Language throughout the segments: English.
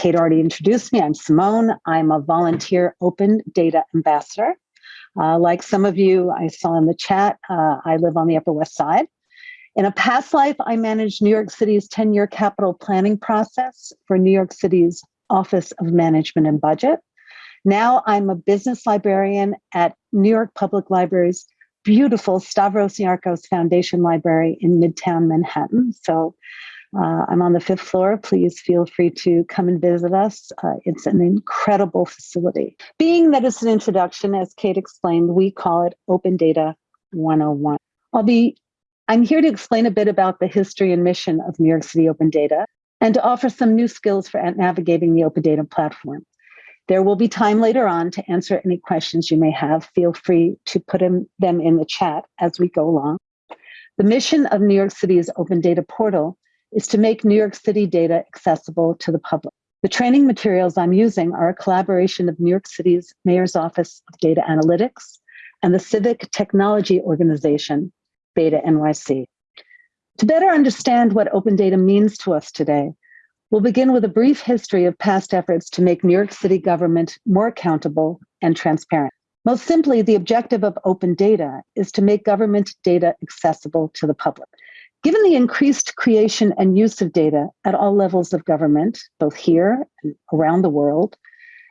Kate already introduced me. I'm Simone. I'm a volunteer open data ambassador. Uh, like some of you I saw in the chat, uh, I live on the Upper West Side. In a past life, I managed New York City's 10 year capital planning process for New York City's Office of Management and Budget. Now I'm a business librarian at New York Public Library's beautiful Stavros Niarchos Foundation Library in Midtown Manhattan. So uh, I'm on the fifth floor. Please feel free to come and visit us. Uh, it's an incredible facility. Being that it's an introduction, as Kate explained, we call it Open Data 101. I'll be, I'm here to explain a bit about the history and mission of New York City Open Data and to offer some new skills for navigating the Open Data platform. There will be time later on to answer any questions you may have. Feel free to put them in the chat as we go along. The mission of New York City's Open Data Portal is to make New York City data accessible to the public. The training materials I'm using are a collaboration of New York City's Mayor's Office of Data Analytics and the civic technology organization, Beta NYC. To better understand what open data means to us today, we'll begin with a brief history of past efforts to make New York City government more accountable and transparent. Most simply, the objective of open data is to make government data accessible to the public. Given the increased creation and use of data at all levels of government, both here and around the world,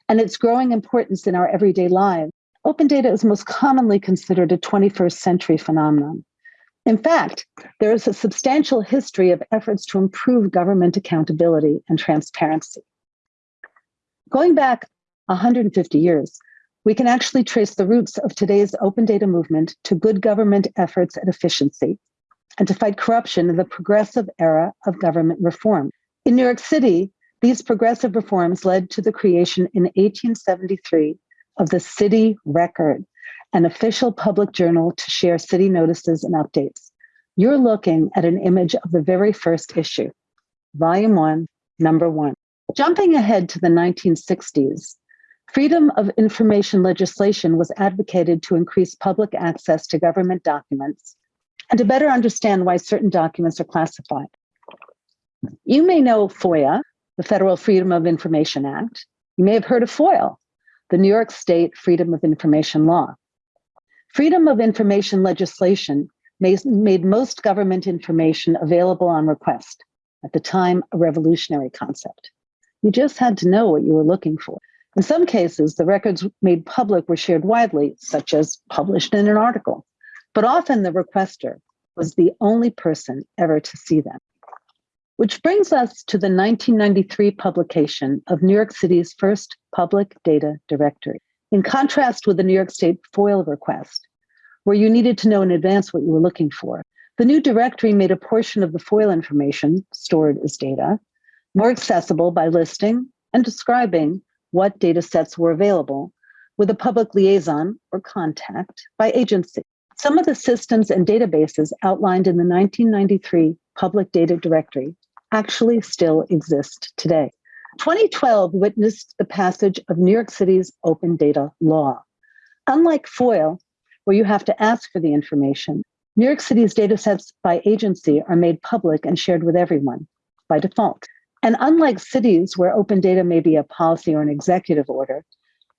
and its growing importance in our everyday lives, open data is most commonly considered a 21st century phenomenon. In fact, there is a substantial history of efforts to improve government accountability and transparency. Going back 150 years, we can actually trace the roots of today's open data movement to good government efforts at efficiency and to fight corruption in the progressive era of government reform. In New York City, these progressive reforms led to the creation in 1873 of the City Record, an official public journal to share city notices and updates. You're looking at an image of the very first issue, volume one, number one. Jumping ahead to the 1960s, freedom of information legislation was advocated to increase public access to government documents and to better understand why certain documents are classified. You may know FOIA, the Federal Freedom of Information Act. You may have heard of FOIL, the New York State Freedom of Information Law. Freedom of information legislation made most government information available on request, at the time a revolutionary concept. You just had to know what you were looking for. In some cases, the records made public were shared widely, such as published in an article but often the requester was the only person ever to see them. Which brings us to the 1993 publication of New York City's first public data directory. In contrast with the New York State FOIL request, where you needed to know in advance what you were looking for, the new directory made a portion of the FOIL information stored as data more accessible by listing and describing what data sets were available with a public liaison or contact by agency. Some of the systems and databases outlined in the 1993 Public Data Directory actually still exist today. 2012 witnessed the passage of New York City's open data law. Unlike FOIL, where you have to ask for the information, New York City's datasets by agency are made public and shared with everyone by default. And unlike cities where open data may be a policy or an executive order,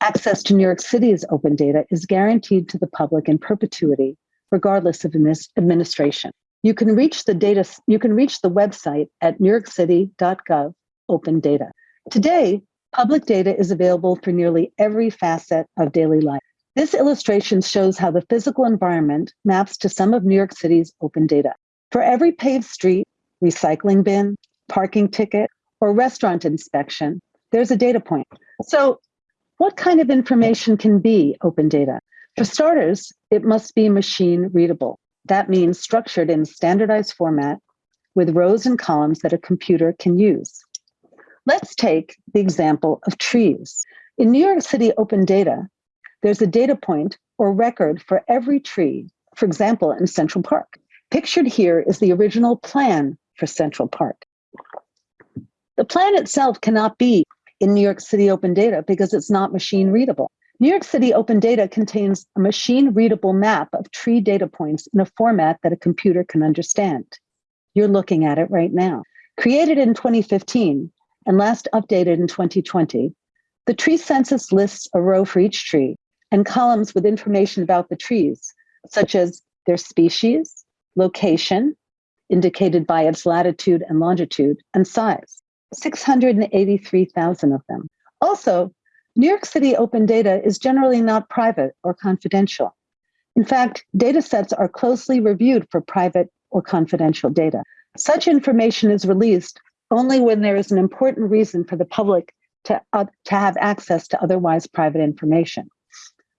Access to New York City's open data is guaranteed to the public in perpetuity, regardless of administration. You can reach the data, you can reach the website at newyorkcity.gov open data. Today, public data is available for nearly every facet of daily life. This illustration shows how the physical environment maps to some of New York City's open data. For every paved street, recycling bin, parking ticket, or restaurant inspection, there's a data point. So what kind of information can be open data? For starters, it must be machine readable. That means structured in standardized format with rows and columns that a computer can use. Let's take the example of trees. In New York City open data, there's a data point or record for every tree, for example, in Central Park. Pictured here is the original plan for Central Park. The plan itself cannot be in New York City open data because it's not machine readable. New York City open data contains a machine readable map of tree data points in a format that a computer can understand. You're looking at it right now. Created in 2015 and last updated in 2020, the tree census lists a row for each tree and columns with information about the trees, such as their species, location, indicated by its latitude and longitude, and size. 683,000 of them. Also, New York City open data is generally not private or confidential. In fact, data sets are closely reviewed for private or confidential data. Such information is released only when there is an important reason for the public to, uh, to have access to otherwise private information.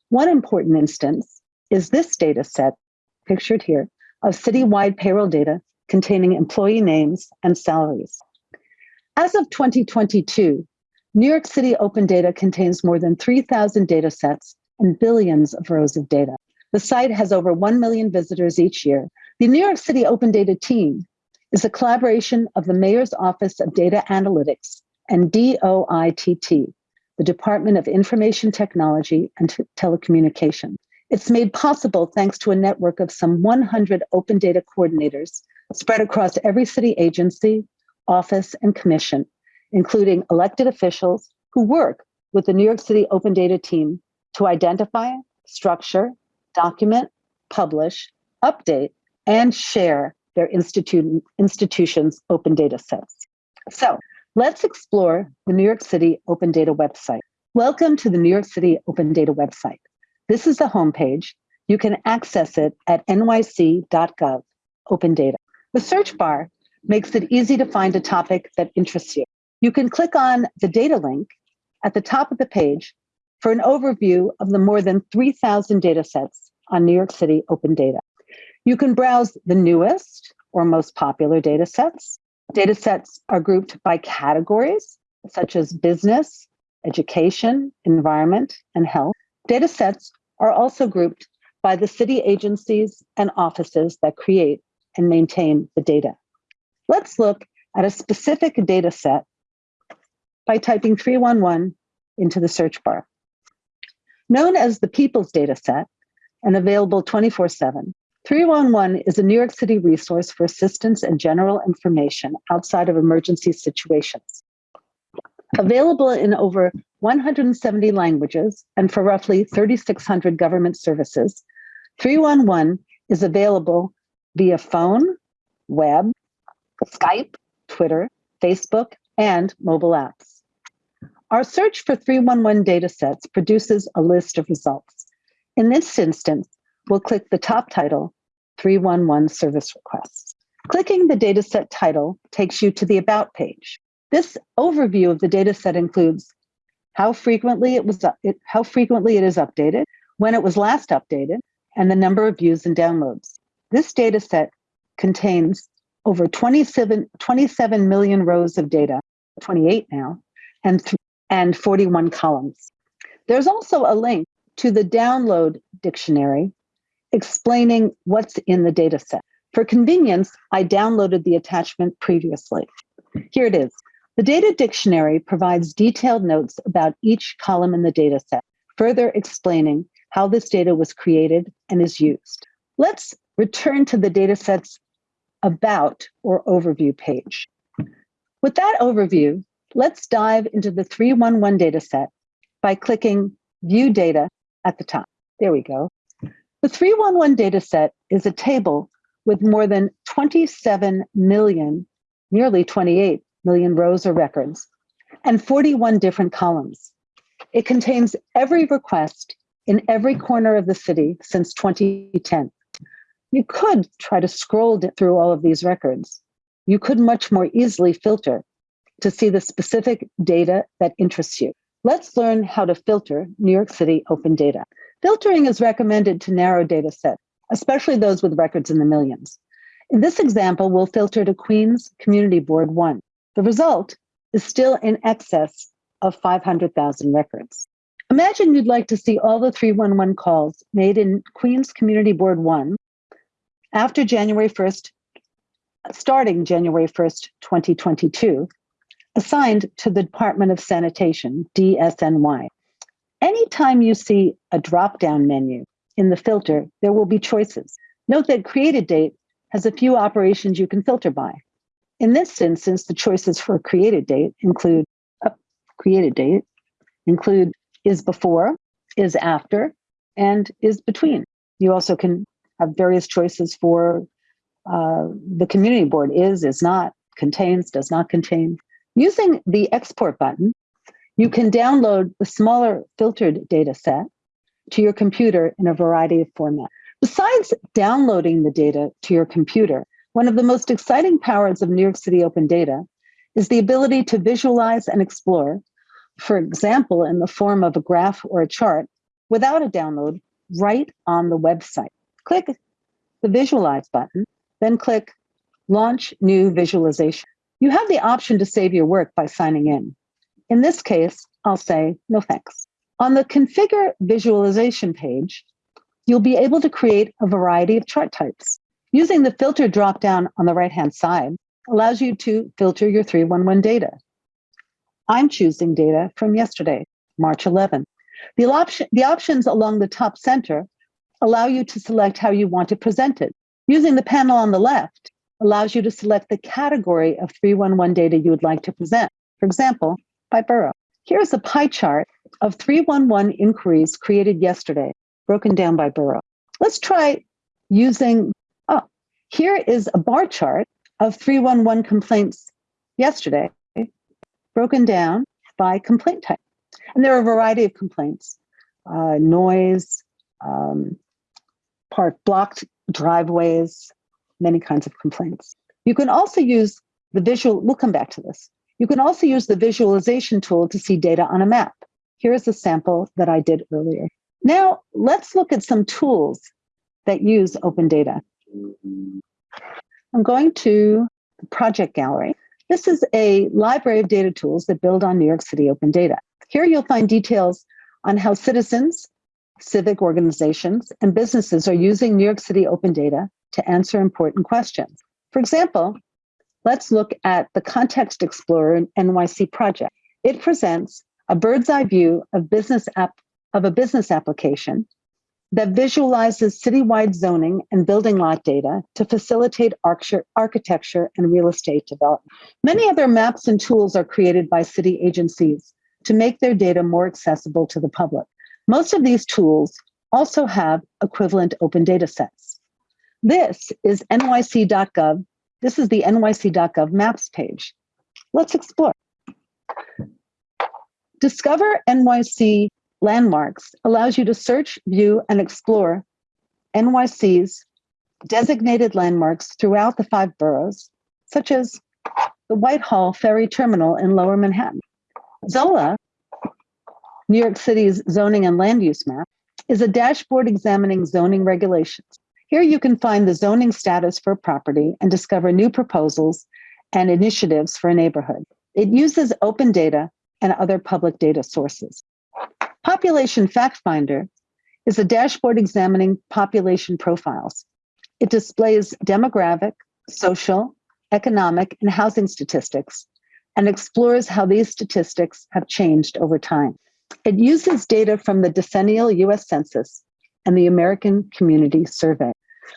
One important instance is this data set, pictured here, of citywide payroll data containing employee names and salaries. As of 2022, New York City Open Data contains more than 3,000 data sets and billions of rows of data. The site has over 1 million visitors each year. The New York City Open Data team is a collaboration of the Mayor's Office of Data Analytics and DOITT, the Department of Information Technology and Telecommunication. It's made possible thanks to a network of some 100 open data coordinators spread across every city agency, office, and commission, including elected officials who work with the New York City Open Data team to identify, structure, document, publish, update, and share their institu institution's open data sets. So let's explore the New York City Open Data website. Welcome to the New York City Open Data website. This is the homepage. You can access it at nyc.gov, open data. The search bar makes it easy to find a topic that interests you. You can click on the data link at the top of the page for an overview of the more than 3,000 data sets on New York City Open Data. You can browse the newest or most popular data sets. Data sets are grouped by categories such as business, education, environment, and health. Data sets are also grouped by the city agencies and offices that create and maintain the data. Let's look at a specific data set by typing 311 into the search bar. Known as the People's Data Set and available 24 7, 311 is a New York City resource for assistance and general information outside of emergency situations. Available in over 170 languages and for roughly 3,600 government services, 311 is available via phone, web, Skype, Twitter, Facebook, and mobile apps. Our search for 311 datasets produces a list of results. In this instance, we'll click the top title, 311 Service Requests. Clicking the dataset title takes you to the About page. This overview of the dataset includes how frequently it was it, how frequently it is updated, when it was last updated, and the number of views and downloads. This dataset contains over 27, 27 million rows of data, 28 now, and, and 41 columns. There's also a link to the download dictionary explaining what's in the dataset. For convenience, I downloaded the attachment previously. Here it is. The data dictionary provides detailed notes about each column in the dataset, further explaining how this data was created and is used. Let's return to the dataset's about or overview page. With that overview, let's dive into the 311 dataset by clicking View Data at the top. There we go. The 311 dataset is a table with more than 27 million, nearly 28 million rows or records, and 41 different columns. It contains every request in every corner of the city since 2010. You could try to scroll through all of these records. You could much more easily filter to see the specific data that interests you. Let's learn how to filter New York City open data. Filtering is recommended to narrow data sets, especially those with records in the millions. In this example, we'll filter to Queens Community Board 1. The result is still in excess of 500,000 records. Imagine you'd like to see all the 311 calls made in Queens Community Board 1 after January 1st, starting January 1st, 2022, assigned to the Department of Sanitation, DSNY. Anytime you see a drop-down menu in the filter, there will be choices. Note that created date has a few operations you can filter by. In this instance, the choices for created date include uh, created date include is before, is after, and is between. You also can have various choices for uh, the community board is, is not, contains, does not contain. Using the export button, you can download the smaller filtered data set to your computer in a variety of formats. Besides downloading the data to your computer, one of the most exciting powers of New York City Open Data is the ability to visualize and explore, for example, in the form of a graph or a chart, without a download, right on the website. Click the Visualize button, then click Launch New Visualization. You have the option to save your work by signing in. In this case, I'll say no thanks. On the Configure Visualization page, you'll be able to create a variety of chart types. Using the filter dropdown on the right-hand side allows you to filter your 311 data. I'm choosing data from yesterday, March 11. The, option, the options along the top center allow you to select how you want to present it. Using the panel on the left allows you to select the category of 311 data you would like to present. For example, by borough. Here's a pie chart of 311 inquiries created yesterday, broken down by borough. Let's try using, oh, here is a bar chart of 311 complaints yesterday, broken down by complaint type. And there are a variety of complaints, uh, noise, um, park blocked driveways, many kinds of complaints. You can also use the visual, we'll come back to this. You can also use the visualization tool to see data on a map. Here's a sample that I did earlier. Now, let's look at some tools that use open data. I'm going to the project gallery. This is a library of data tools that build on New York City open data. Here you'll find details on how citizens, civic organizations, and businesses are using New York City open data to answer important questions. For example, Let's look at the Context Explorer NYC project. It presents a bird's eye view of business app of a business application that visualizes citywide zoning and building lot data to facilitate architecture and real estate development. Many other maps and tools are created by city agencies to make their data more accessible to the public. Most of these tools also have equivalent open data sets. This is nyc.gov this is the nyc.gov maps page. Let's explore. Discover NYC landmarks allows you to search, view, and explore NYC's designated landmarks throughout the five boroughs, such as the Whitehall Ferry Terminal in Lower Manhattan. ZOLA, New York City's zoning and land use map, is a dashboard examining zoning regulations. Here you can find the zoning status for a property and discover new proposals and initiatives for a neighborhood. It uses open data and other public data sources. Population Fact Finder is a dashboard examining population profiles. It displays demographic, social, economic, and housing statistics and explores how these statistics have changed over time. It uses data from the decennial US Census and the American Community Survey.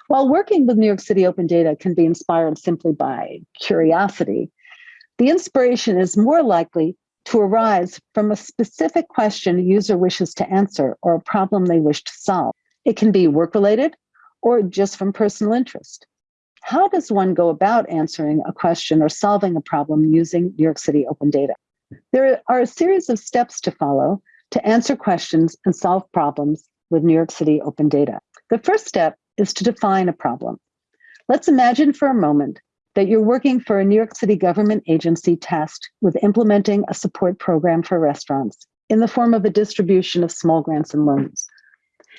While working with New York City Open Data can be inspired simply by curiosity, the inspiration is more likely to arise from a specific question a user wishes to answer or a problem they wish to solve. It can be work-related or just from personal interest. How does one go about answering a question or solving a problem using New York City Open Data? There are a series of steps to follow to answer questions and solve problems with New York City Open Data. The first step is to define a problem. Let's imagine for a moment that you're working for a New York City government agency tasked with implementing a support program for restaurants in the form of a distribution of small grants and loans.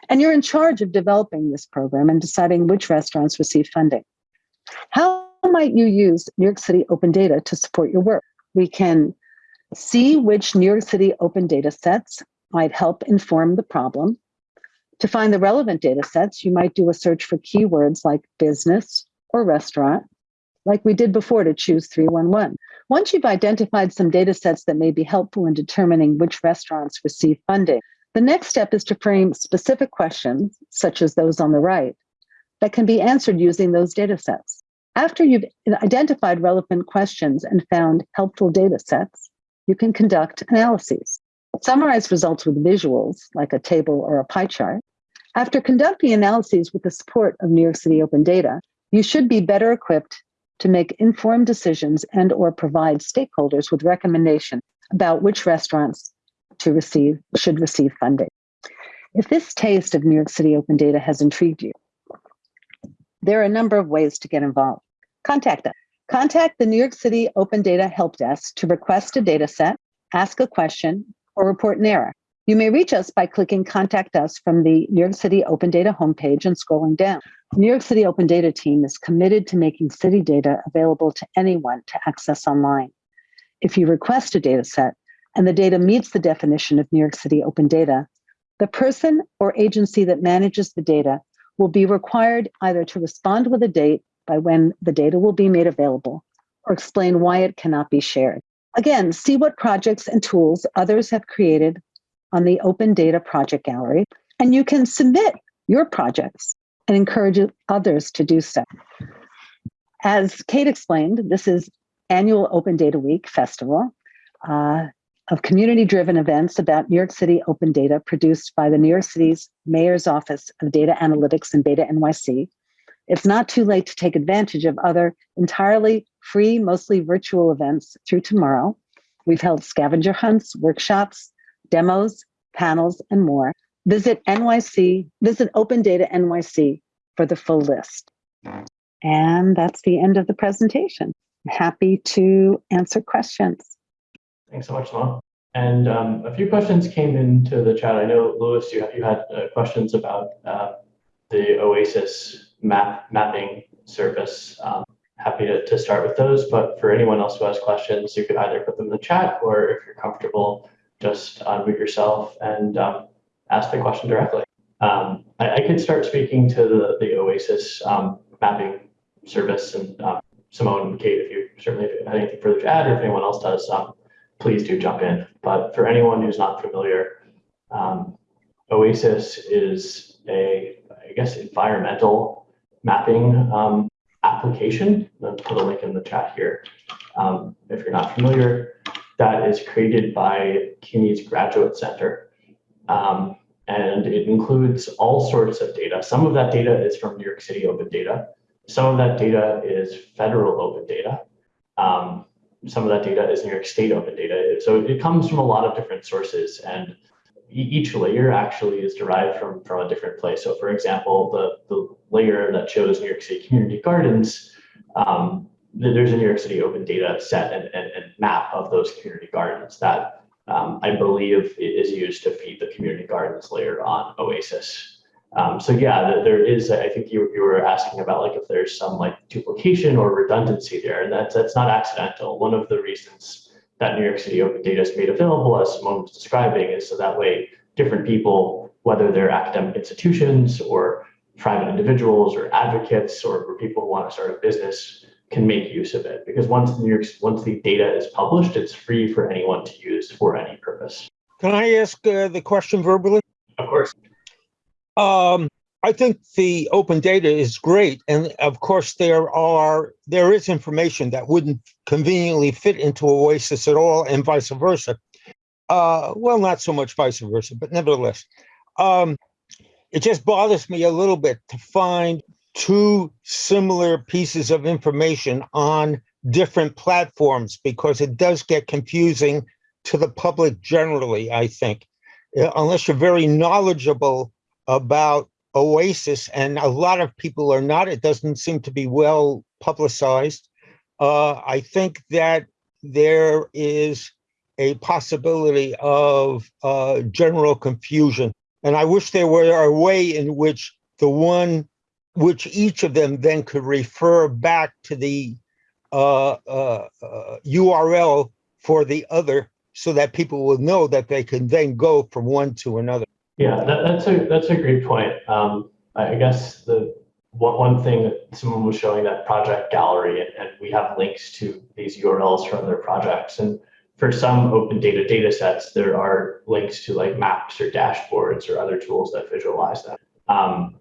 And you're in charge of developing this program and deciding which restaurants receive funding. How might you use New York City open data to support your work? We can see which New York City open data sets might help inform the problem to find the relevant data sets, you might do a search for keywords like business or restaurant, like we did before to choose 311. Once you've identified some data sets that may be helpful in determining which restaurants receive funding, the next step is to frame specific questions, such as those on the right, that can be answered using those data sets. After you've identified relevant questions and found helpful data sets, you can conduct analyses. Summarize results with visuals, like a table or a pie chart. After conducting analyses with the support of New York City Open Data, you should be better equipped to make informed decisions and or provide stakeholders with recommendations about which restaurants to receive should receive funding. If this taste of New York City Open Data has intrigued you, there are a number of ways to get involved. Contact us. Contact the New York City Open Data Help Desk to request a data set, ask a question, or report an error. You may reach us by clicking Contact Us from the New York City Open Data homepage and scrolling down. The New York City Open Data team is committed to making city data available to anyone to access online. If you request a data set and the data meets the definition of New York City Open Data, the person or agency that manages the data will be required either to respond with a date by when the data will be made available or explain why it cannot be shared. Again, see what projects and tools others have created on the Open Data Project Gallery, and you can submit your projects and encourage others to do so. As Kate explained, this is annual Open Data Week Festival uh, of community-driven events about New York City open data produced by the New York City's Mayor's Office of Data Analytics and Beta NYC. It's not too late to take advantage of other entirely free, mostly virtual events through tomorrow. We've held scavenger hunts, workshops, demos, panels, and more. Visit NYC, visit Open Data NYC for the full list. And that's the end of the presentation. Happy to answer questions. Thanks so much, Simone. And um, a few questions came into the chat. I know, Louis, you, you had uh, questions about uh, the OASIS map mapping service. Um, happy to, to start with those, but for anyone else who has questions, you could either put them in the chat or if you're comfortable, just unmute yourself and um, ask the question directly. Um, I, I, could start speaking to the, the OASIS um, mapping service and um, Simone and Kate, if you certainly have anything further to add or if anyone else does, um, please do jump in. But for anyone who's not familiar, OASIS is a, I guess, environmental mapping um, application. I'll put a link in the chat here. Um, if you're not familiar, that is created by CUNY's Graduate Center. Um, and it includes all sorts of data. Some of that data is from New York City Open Data. Some of that data is federal open data. Um, some of that data is New York State open data. So it comes from a lot of different sources and each layer actually is derived from, from a different place. So for example, the, the layer that shows New York City community gardens, um, there's a New York City open data set and, and, and map of those community gardens that um, I believe is used to feed the community gardens layer on Oasis. Um, so yeah, there is, I think you, you were asking about like if there's some like duplication or redundancy there, and that's, that's not accidental. One of the reasons that New York City Open Data is made available, as Simone was describing, is so that way different people, whether they're academic institutions or private individuals or advocates or, people who want to start a business can make use of it. Because once New York, once the data is published, it's free for anyone to use for any purpose. Can I ask uh, the question verbally? Of course. Um, I think the open data is great, and of course there are there is information that wouldn't conveniently fit into Oasis at all, and vice versa. Uh, well, not so much vice versa, but nevertheless, um, it just bothers me a little bit to find two similar pieces of information on different platforms because it does get confusing to the public generally. I think, uh, unless you're very knowledgeable about Oasis, and a lot of people are not. It doesn't seem to be well publicized. Uh, I think that there is a possibility of uh, general confusion. And I wish there were a way in which the one, which each of them then could refer back to the uh, uh, URL uh, for the other so that people will know that they can then go from one to another. Yeah, that, that's a that's a great point. Um, I guess the one, one thing that Simone was showing that project gallery, and, and we have links to these URLs from their projects. And for some open data data sets, there are links to like maps or dashboards or other tools that visualize that. Um,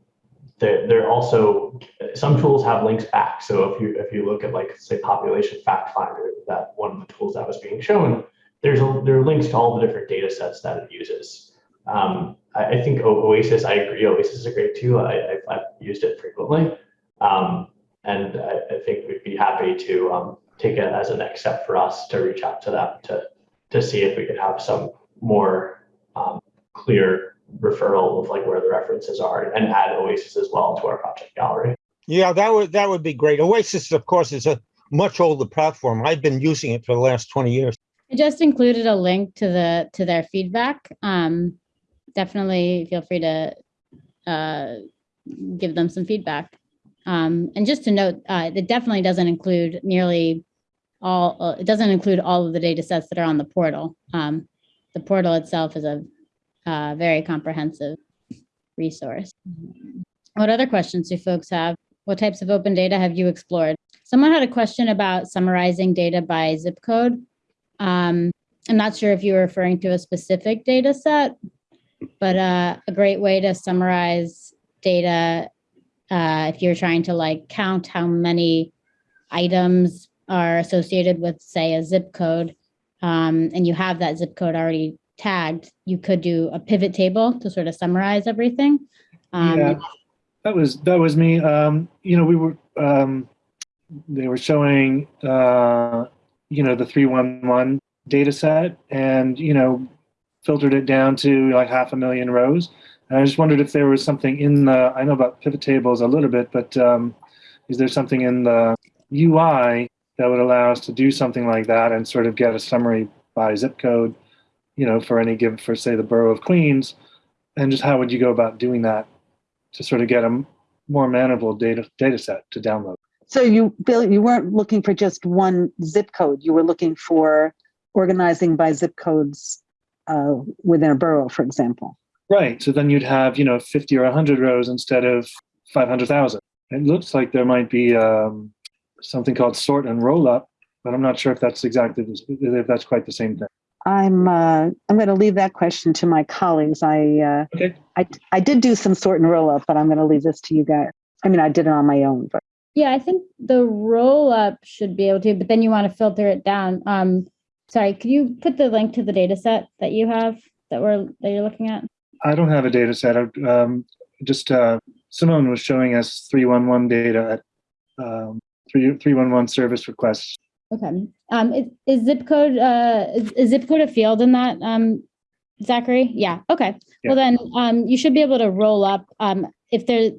they're, they're also some tools have links back. So if you if you look at like say population fact finder, that one of the tools that was being shown, there's a, there are links to all the different data sets that it uses. Um, I, I, think Oasis, I agree, Oasis is a great tool. I, have used it frequently. Um, and I, I, think we'd be happy to um, take it as a next step for us to reach out to them to, to see if we could have some more um, clear referral of like where the references are and add Oasis as well to our project gallery. Yeah, that would that would be great. Oasis, of course, is a much older platform. I've been using it for the last 20 years. I just included a link to the to their feedback. Um, definitely feel free to uh, give them some feedback. Um, and just to note, uh, it definitely doesn't include nearly all, uh, it doesn't include all of the data sets that are on the portal. Um, the portal itself is a uh, very comprehensive resource. What other questions do folks have? What types of open data have you explored? Someone had a question about summarizing data by zip code. Um, I'm not sure if you were referring to a specific data set, but uh, a great way to summarize data uh, if you're trying to like count how many items are associated with, say, a zip code, um, and you have that zip code already tagged, you could do a pivot table to sort of summarize everything. Um, yeah, that was that was me. Um, you know, we were um, they were showing uh, you know the three one one data set, and you know filtered it down to like half a million rows. And I just wondered if there was something in the, I know about pivot tables a little bit, but um, is there something in the UI that would allow us to do something like that and sort of get a summary by zip code, you know, for any given, for say the borough of Queens, and just how would you go about doing that to sort of get a more manageable data data set to download? So you, Bill, you weren't looking for just one zip code. You were looking for organizing by zip codes uh, within a borough, for example. Right. So then you'd have, you know, 50 or 100 rows instead of 500,000. It looks like there might be um, something called sort and roll up, but I'm not sure if that's exactly if that's quite the same thing. I'm uh, I'm going to leave that question to my colleagues. I uh, okay. I I did do some sort and roll up, but I'm going to leave this to you guys. I mean, I did it on my own, but yeah, I think the roll up should be able to, but then you want to filter it down. Um, sorry, could you put the link to the data set that you have that we're that you're looking at? I don't have a data set. Um, just uh, Simone was showing us 311 data at um, 311 service requests. Okay. Um, is, is zip code uh, is, is, zip code a field in that, um, Zachary? Yeah. Okay. Yeah. Well, then um, you should be able to roll up um, if there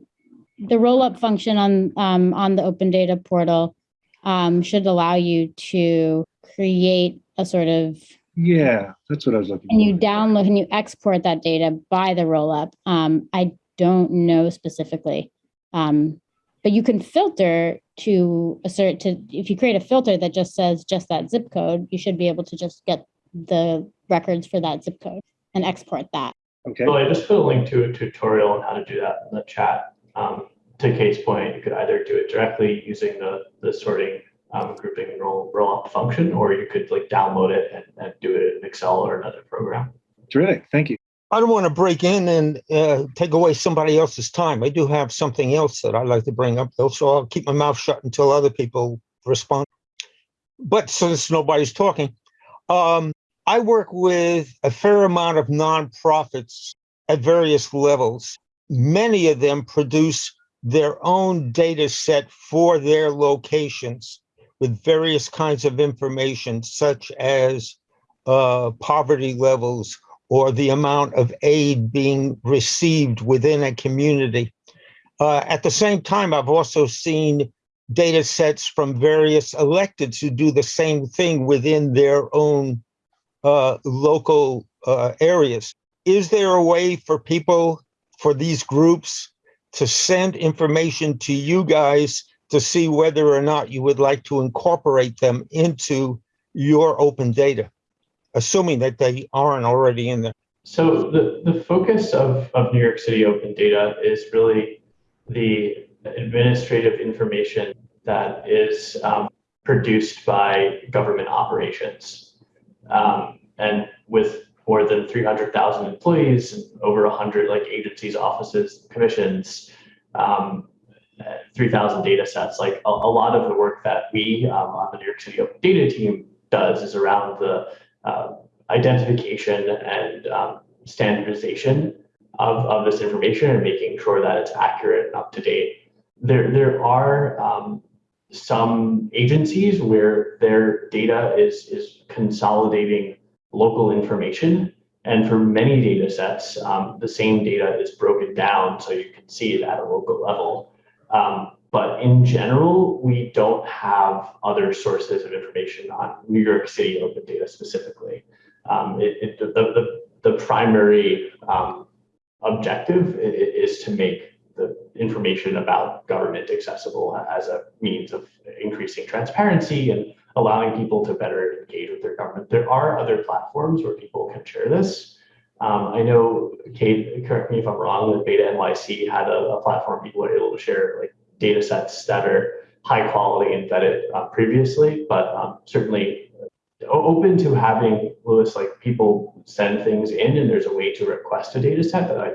the roll up function on um, on the Open Data portal um, should allow you to create a sort of yeah, that's what I was looking and for. you download and you export that data by the rollup. Um, I don't know specifically, um, but you can filter to assert to if you create a filter that just says just that zip code, you should be able to just get the records for that zip code and export that. Okay. Well, I just put a link to a tutorial on how to do that in the chat. Um, to Kate's point, you could either do it directly using the the sorting um, grouping and roll, roll up function, or you could like download it and, and do it in Excel or another program. Terrific, thank you. I don't want to break in and uh, take away somebody else's time. I do have something else that I'd like to bring up, though, so I'll keep my mouth shut until other people respond. But since nobody's talking, um, I work with a fair amount of nonprofits at various levels. Many of them produce their own data set for their locations with various kinds of information, such as uh, poverty levels or the amount of aid being received within a community. Uh, at the same time, I've also seen data sets from various electeds who do the same thing within their own uh, local uh, areas. Is there a way for people, for these groups, to send information to you guys to see whether or not you would like to incorporate them into your open data, assuming that they aren't already in there. So the, the focus of, of New York City Open Data is really the administrative information that is um, produced by government operations. Um, and with more than 300,000 employees and over 100 like agencies, offices, commissions, um, 3,000 data sets. Like a, a, lot of the work that we um, on the New York City Open Data team does is around the uh, identification and um, standardization of, of this information and making sure that it's accurate and up to date. There, there are um, some agencies where their data is, is consolidating local information. And for many data sets, um, the same data is broken down so you can see it at a local level. Um, but in general, we don't have other sources of information on New York City open data specifically. Um, it, it, the, the, the primary um, objective is to make the information about government accessible as a means of increasing transparency and allowing people to better engage with their government. There are other platforms where people can share this. Um, I know, Kate, correct me if I'm wrong, that Beta NYC had a, a, platform people were able to share like data sets that are high quality and vetted uh, previously, but um, certainly open to having Lewis, like people send things in and there's a way to request a data set that I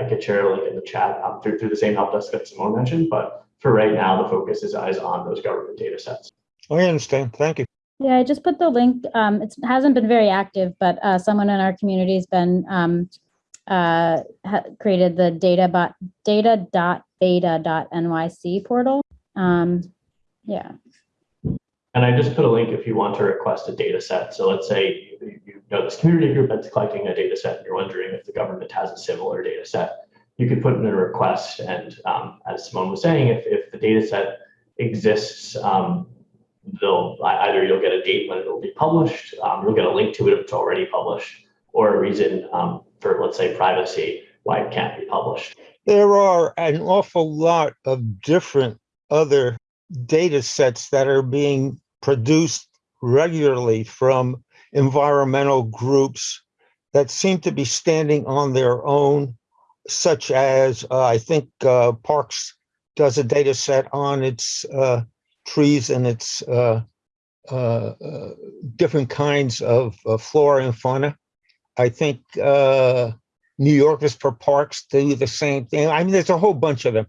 I could share link in the chat um, through, through the same help desk that Simone mentioned. But for right now, the focus is, is on those government data sets. I understand. Thank you. Yeah, I just put the link. Um, it hasn't been very active, but uh, someone in our community has been um, uh, created the data bot data.beta.nyc portal. Um, yeah. And I just put a link if you want to request a data set. So let's say you, you know this community group that's collecting a data set and you're wondering if the government has a similar data set. You could put in a request and um, as Simone was saying, if, if the data set exists, um, they'll either you'll get a date when it'll be published, um, you'll get a link to it if it's already published, or a reason um, for let's say privacy why it can't be published. There are an awful lot of different other data sets that are being produced regularly from environmental groups that seem to be standing on their own, such as uh, I think uh, Parks does a data set on its uh, trees and its uh, uh, uh, different kinds of flora and fauna. I think New Yorkers for Parks do the same thing. I mean, there's a whole bunch of them.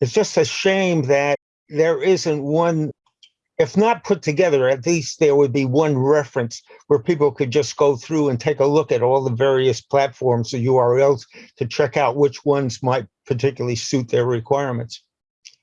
It's just a shame that there isn't one, if not put together, at least there would be one reference where people could just go through and take a look at all the various platforms or URLs to check out which ones might particularly suit their requirements.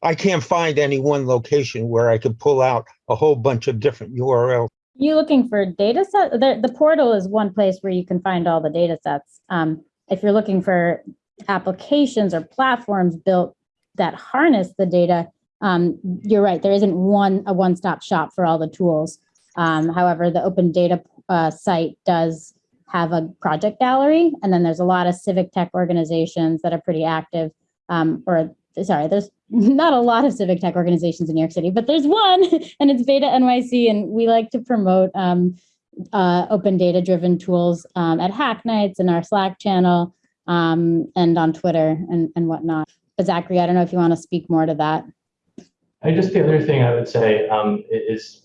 I can't find any one location where I could pull out a whole bunch of different URLs. You looking for data set? The, the portal is one place where you can find all the data sets. Um, if you're looking for applications or platforms built that harness the data, um, you're right, there isn't one a one-stop shop for all the tools. Um, however, the open data uh, site does have a project gallery, and then there's a lot of civic tech organizations that are pretty active, um, or sorry, there's not a lot of civic tech organizations in New York City, but there's one, and it's Beta NYC, and we like to promote um, uh, open data driven tools um, at Hack Nights in our Slack channel um, and on Twitter and, and whatnot. But Zachary, I don't know if you want to speak more to that. I just the other thing I would say um, is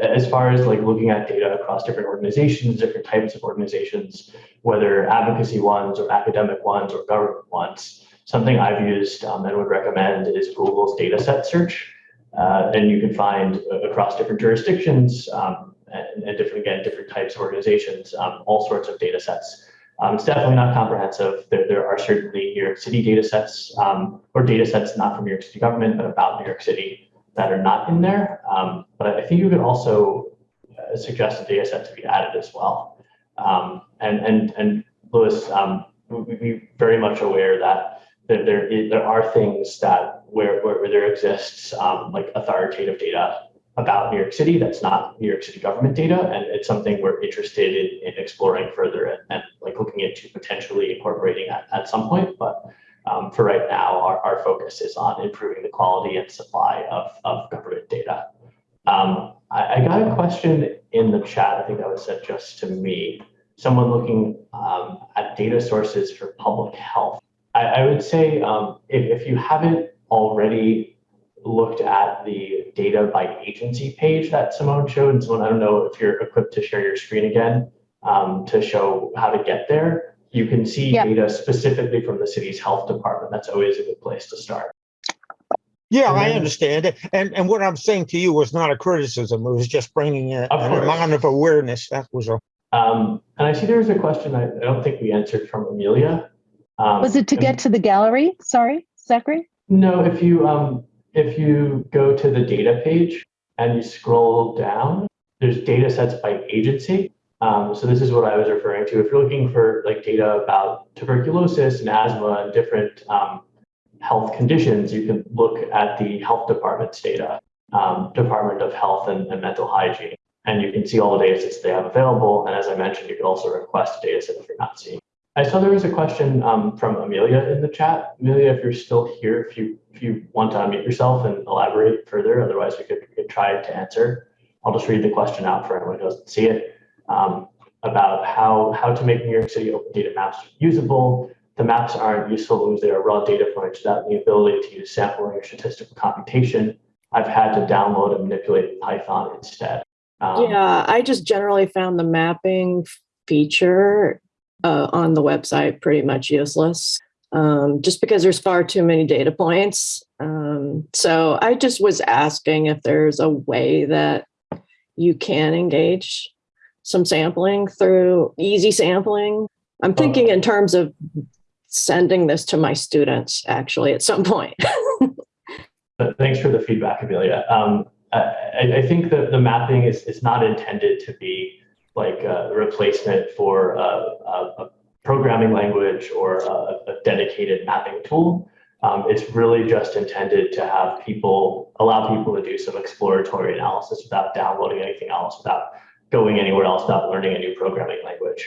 as far as like looking at data across different organizations, different types of organizations, whether advocacy ones or academic ones or government ones, something I've used um, and would recommend is Google's data set search. Uh, and you can find uh, across different jurisdictions um, and, and, different, again, different types of organizations, um, all sorts of data sets. Um, it's definitely not comprehensive. There, there are certainly New York City data sets um, or data sets not from New York City government, but about New York City that are not in there. Um, but I think you could also uh, suggest a data set to be added as well. Um, and, and, and Lewis, um, we, we very much aware that there, there, is, there are things that where, where, where there exists um, like authoritative data about New York City that's not New York City government data, and it's something we're interested in, in exploring further and, and, like looking into potentially incorporating at, at some point. But um, for right now, our, our focus is on improving the quality and supply of, of government data. Um, I, I, got a question in the chat, I think that was sent just to me. Someone looking um, at data sources for public health. I, I would say um, if, if you haven't already looked at the data by agency page that Simone showed. And Simone, I don't know if you're equipped to share your screen again um, to show how to get there. you can see Yeah. data specifically from the city's health department. That's always a good place to start. Yeah, I understand it. And, and what I'm saying to you was not a criticism. It was just bringing a- Of an amount of awareness. That was all. Um, and I see there was a question I, I don't think we answered from Amelia. Um, Was it to get to the gallery? Sorry, Zachary? No, if you um if you go to the data page and you scroll down, there's data sets by agency. Um, so this is what I was referring to. If you're looking for like data about tuberculosis and asthma and different um, health conditions, you can look at the health department's data, um, Department of Health and, and Mental Hygiene, and you can see all the data sets they have available. And as I mentioned, you can also request a data set if you're not seeing. I saw there was a question um, from Amelia in the chat. Amelia, if you're still here, if you if you want to unmute yourself and elaborate further, otherwise we could, we could try to answer. I'll just read the question out for anyone who doesn't see it um, about how how to make New York City open data maps usable. The maps aren't useful because they are raw data points without the ability to use sampling or statistical computation. I've had to download and manipulate Python instead. Um, Yeah, I just generally found the mapping feature uh, on the website pretty much useless, um, just because there's far too many data points. Um, so I just was asking if there's a way that you can engage some sampling through easy sampling. I'm thinking in terms of sending this to my students actually at some point. Thanks for the feedback, Amelia. Um, I, I- I think that the mapping is, is not intended to be like a replacement for a, a, a programming language or a, a dedicated mapping tool. Um, it's really just intended to have people, allow people to do some exploratory analysis without downloading anything else, without going anywhere else, without learning a new programming language.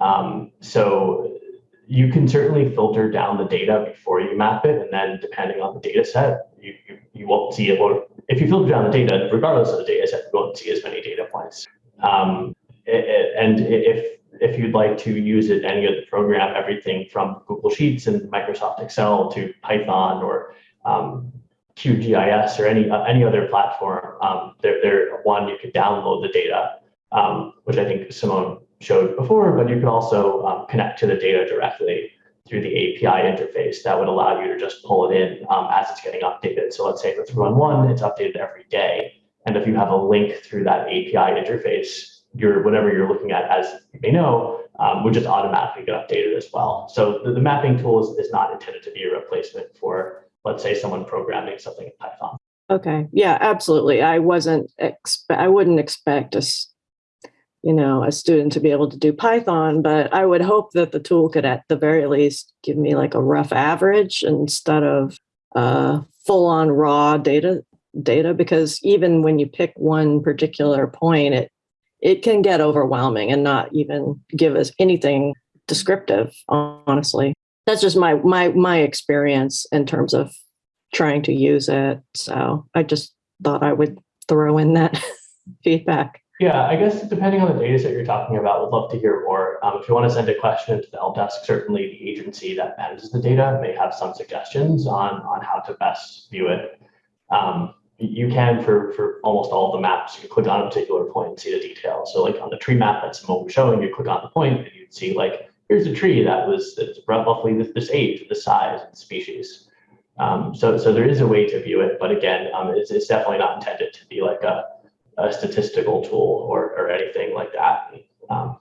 Um, so you can certainly filter down the data before you map it, and then depending on the data set, you, you, you won't see it. Or if you filter down the data, regardless of the data set, you won't see as many data points. Um, and if if you'd like to use it, any of the program, everything from Google Sheets and Microsoft Excel to Python or um, QGIS or any uh, any other platform, um, they're, one you could download the data, um, which I think Simone showed before, but you could also um, connect to the data directly through the API interface that would allow you to just pull it in um, as it's getting updated. So let's say for 311, it's updated every day. And if you have a link through that API interface, your whatever you're looking at, as you may know, um, would just automatically get updated as well. So the, the mapping tool is, is not intended to be a replacement for, let's say, someone programming something in Python. Okay, yeah, absolutely. I wasn't expe- I wouldn't expect us, you know, a student to be able to do Python, but I would hope that the tool could at the very least give me like a rough average instead of uh, full on raw data data because even when you pick one particular point, it it can get overwhelming and not even give us anything descriptive, honestly. That's just my my my experience in terms of trying to use it. So I just thought I would throw in that feedback. Yeah, I guess depending on the data set you're talking about, would love to hear more. Um, if you want to send a question to the help desk, certainly the agency that manages the data may have some suggestions on, on how to best view it. Um, you can for, for almost all the maps, you can click on a particular point and see the details. So like on the tree map that Simone showing, you click on the point and you'd see like, here's a tree that was that's roughly this, this age, this size and species. Um, so, so there is a way to view it, but again, um, it's, it's definitely not intended to be like a, a statistical tool or, or anything like that. Um,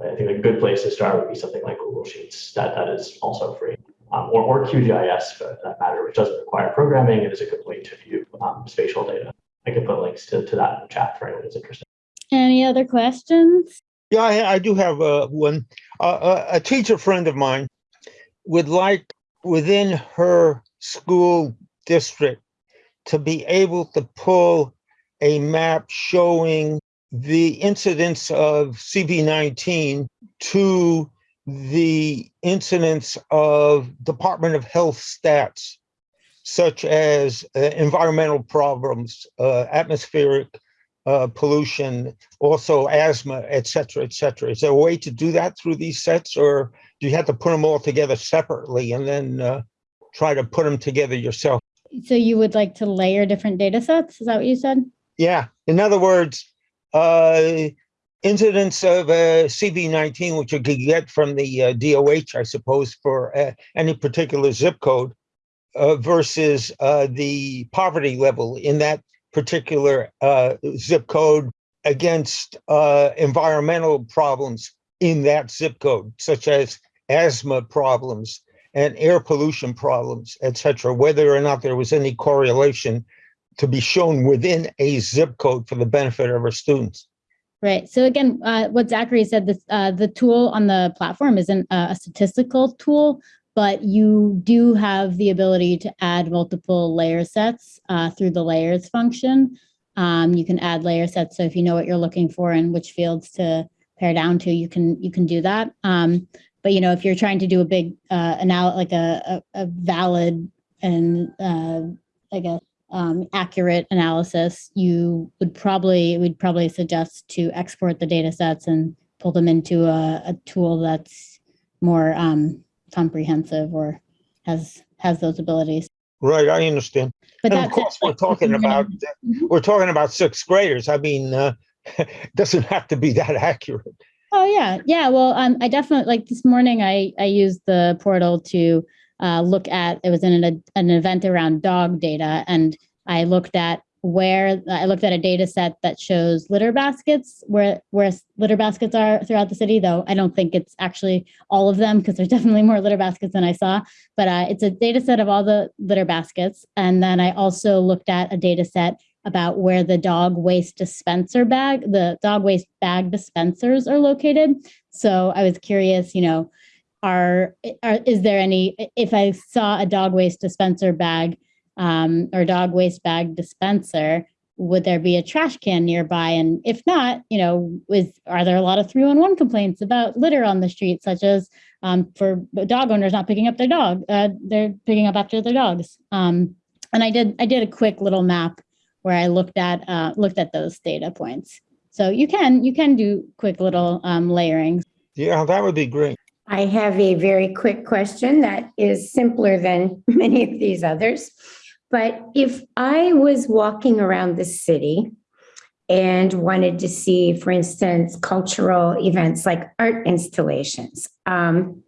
I think a good place to start would be something like Google Sheets that, that is also free. Um, or, or QGIS for that matter, which doesn't require programming. It is a good way to view um, spatial data. I can put links to, to that in the chat for anyone who's interested. Any other questions? Yeah, I, I do have uh, one. Uh, a, a teacher friend of mine would like within her school district to be able to pull a map showing the incidence of CB19 to the incidence of Department of Health stats, such as uh, environmental problems, uh, atmospheric uh, pollution, also asthma, et cetera, et cetera. Is there a way to do that through these sets, or do you have to put them all together separately and then uh, try to put them together yourself? So you would like to layer different data sets? Is that what you said? Yeah. In other words, uh, incidence of uh, CV19, which you could get from the uh, DOH, I suppose, for uh, any particular zip code uh, versus uh, the poverty level in that particular uh, zip code against uh, environmental problems in that zip code, such as asthma problems and air pollution problems, et cetera, whether or not there was any correlation to be shown within a zip code for the benefit of our students. Right. So again, uh, what Zachary said, this, uh, the tool on the platform isn't a a statistical tool, but you do have the ability to add multiple layer sets uh, through the layers function. Um, you can add layer sets. So if you know what you're looking for and which fields to pare down to, you can you can do that. Um, but you know, if you're trying to do a big uh, anal like a, a, a valid and uh, I guess um, accurate analysis, you would probably would probably suggest to export the data sets and pull them into a, a tool that's more um, comprehensive or has has those abilities. Right, I understand. But And of course, we're talking about, we're talking about sixth graders. I mean, uh, doesn't have to be that accurate. Oh yeah, yeah. Well, um, I definitely like this morning. I I used the portal to uh, look at. It was in an, an event around dog data, and I looked at where I looked at a data set that shows litter baskets, where where litter baskets are throughout the city. Though I don't think it's actually all of them because there's definitely more litter baskets than I saw. But uh, it's a data set of all the litter baskets, and then I also looked at a data set about where the dog waste dispenser bag, the dog waste bag dispensers are located. So I was curious, you know, are, are is there any, if I saw a dog waste dispenser bag um, or dog waste bag dispenser, would there be a trash can nearby? And if not, you know, is are there a lot of 311 complaints about litter on the street, such as um, for dog owners not picking up their dog, uh, they're picking up after their dogs. Um, and I did I did a quick little map where I looked at uh, looked at those data points. So you can you can do quick little um, layering. Yeah, that would be great. I have a very quick question that is simpler than many of these others. But if I was walking around the city and wanted to see, for instance, cultural events like art installations, um,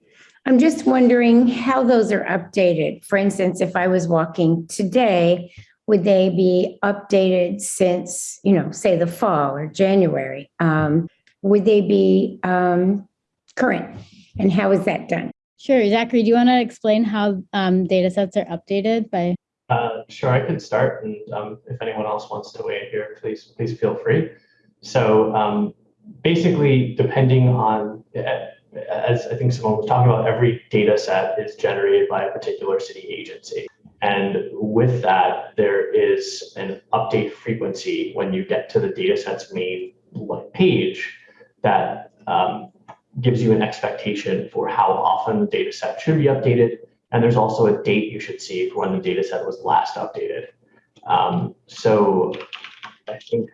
I'm just wondering how those are updated. For instance, if I was walking today, would they be updated since, you know, say the fall or January? Um, would they be um, current? And how is that done? Sure, Zachary, do you want to explain how um, data sets are updated by? Uh, sure, I could start, and um, if anyone else wants to weigh in here, please please feel free. So um, basically, depending on, as I think someone was talking about, every data set is generated by a particular city agency. And with that, there is an update frequency when you get to the dataset's main page that um, gives you an expectation for how often the dataset should be updated. And there's also a date you should see for when the dataset was last updated. Um, so I think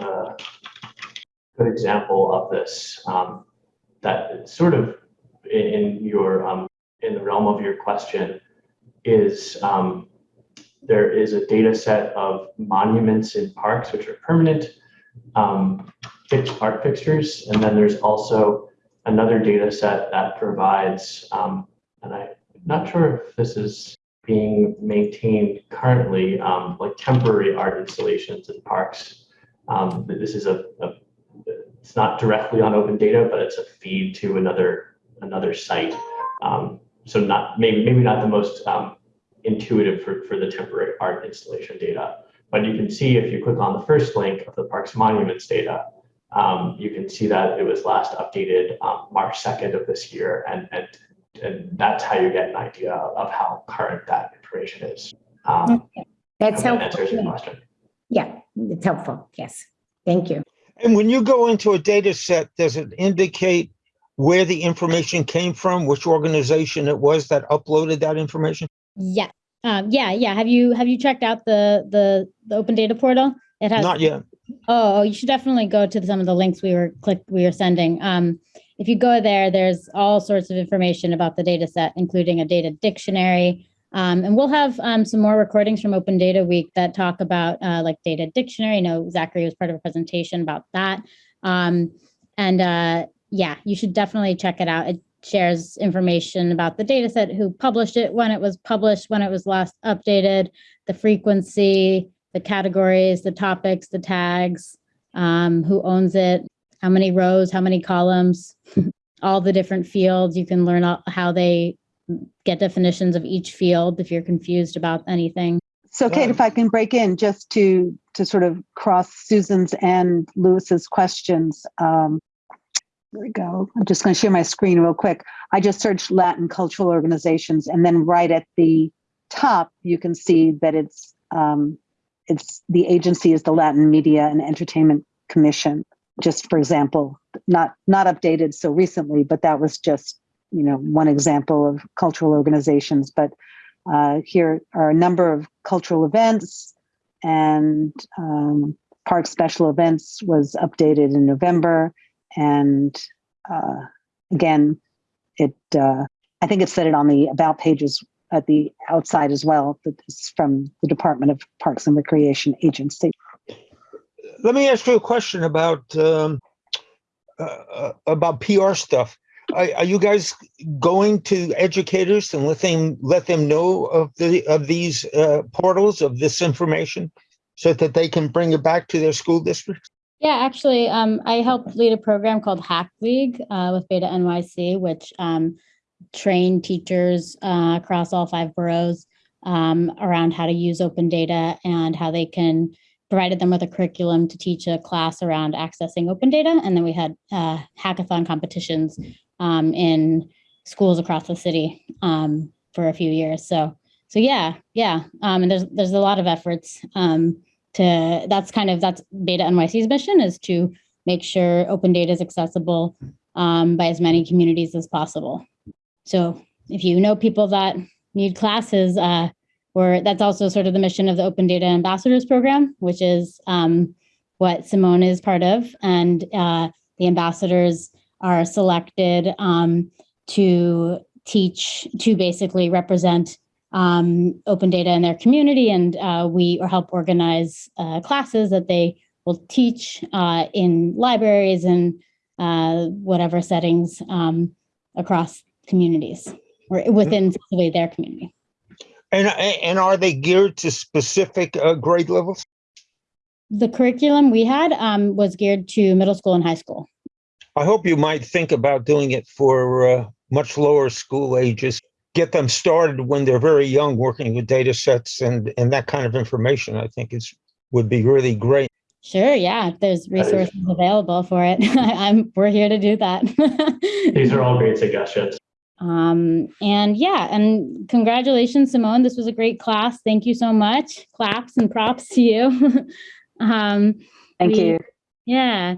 a good example of this um, that sort of in your um, in the realm of your question is um, there is a data set of monuments in parks, which are permanent um, fixed park fixtures. And then there's also another data set that provides, um, and I'm not sure if this is being maintained currently, um, like temporary art installations in parks. Um, this is a, a, it's not directly on open data, but it's a feed to another another site. Um, so not maybe maybe not the most um, intuitive for, for the temporary art installation data. But you can see if you click on the first link of the Parks Monuments data, um, you can see that it was last updated um, March 2nd of this year. And, and, and that's how you get an idea of how current that information is. Um, Okay. That's hope that answers your helpful. question. Yeah, it's helpful. Yes. Thank you. And when you go into a data set, does it indicate where the information came from, which organization it was that uploaded that information? Yeah, um, yeah, yeah. Have you have you checked out the the the open data portal? It has Not yet. Oh, you should definitely go to some of the links we were click we were sending. Um, if you go there, there's all sorts of information about the data set, including a data dictionary. Um, and we'll have um, some more recordings from Open Data Week that talk about uh, like data dictionary. I know Zachary was part of a presentation about that. Um, and uh, yeah, you should definitely check it out. It shares information about the data set, who published it, when it was published, when it was last updated, the frequency, the categories, the topics, the tags, um, who owns it, how many rows, how many columns, all the different fields. You can learn how they get definitions of each field if you're confused about anything. So Kate, if I can break in just to, to sort of cross Susan's and Lewis's questions. Um, there we go. I'm just going to share my screen real quick. I just searched Latin cultural organizations and then right at the top, you can see that it's, um, it's, the agency is the Latin Media and Entertainment Commission. Just for example, not, not updated so recently, but that was just, you know, one example of cultural organizations. But uh, here are a number of cultural events and um, park special events was updated in November. And uh, again, it uh, I think it said it on the about pages at the outside as well. That is from the Department of Parks and Recreation Agency. Let me ask you a question about um, uh, uh, about PR stuff. Are, are you guys going to educators and let them let them know of the of these uh, portals of this information, so that they can bring it back to their school districts? Yeah, actually, um, I help lead a program called Hack League uh, with Beta NYC, which um, train teachers uh, across all five boroughs um, around how to use open data and how they can provided them with a curriculum to teach a class around accessing open data. And then we had uh, hackathon competitions um, in schools across the city um, for a few years. So, so yeah, yeah. Um, and there's there's a lot of efforts um, to. That's kind of that's Beta NYC's mission is to make sure open data is accessible um, by as many communities as possible. So, if you know people that need classes, uh, or that's also sort of the mission of the Open Data Ambassadors Program, which is um, what Simone is part of, and uh, the ambassadors are selected um, to teach, to basically represent um, open data in their community, and uh, we or help organize uh, classes that they will teach uh, in libraries and uh, whatever settings um, across communities or within their community. And and are they geared to specific uh, grade levels? The curriculum we had um, was geared to middle school and high school. I hope you might think about doing it for uh, much lower school ages. Get them started when they're very young, working with data sets and and that kind of information. I think is would be really great. Sure, yeah. If there's resources available for it, I'm we're here to do that. These are all great suggestions. Um, and yeah, and congratulations, Simone. This was a great class. Thank you so much. Claps and props to you. um, Thank We- you. yeah,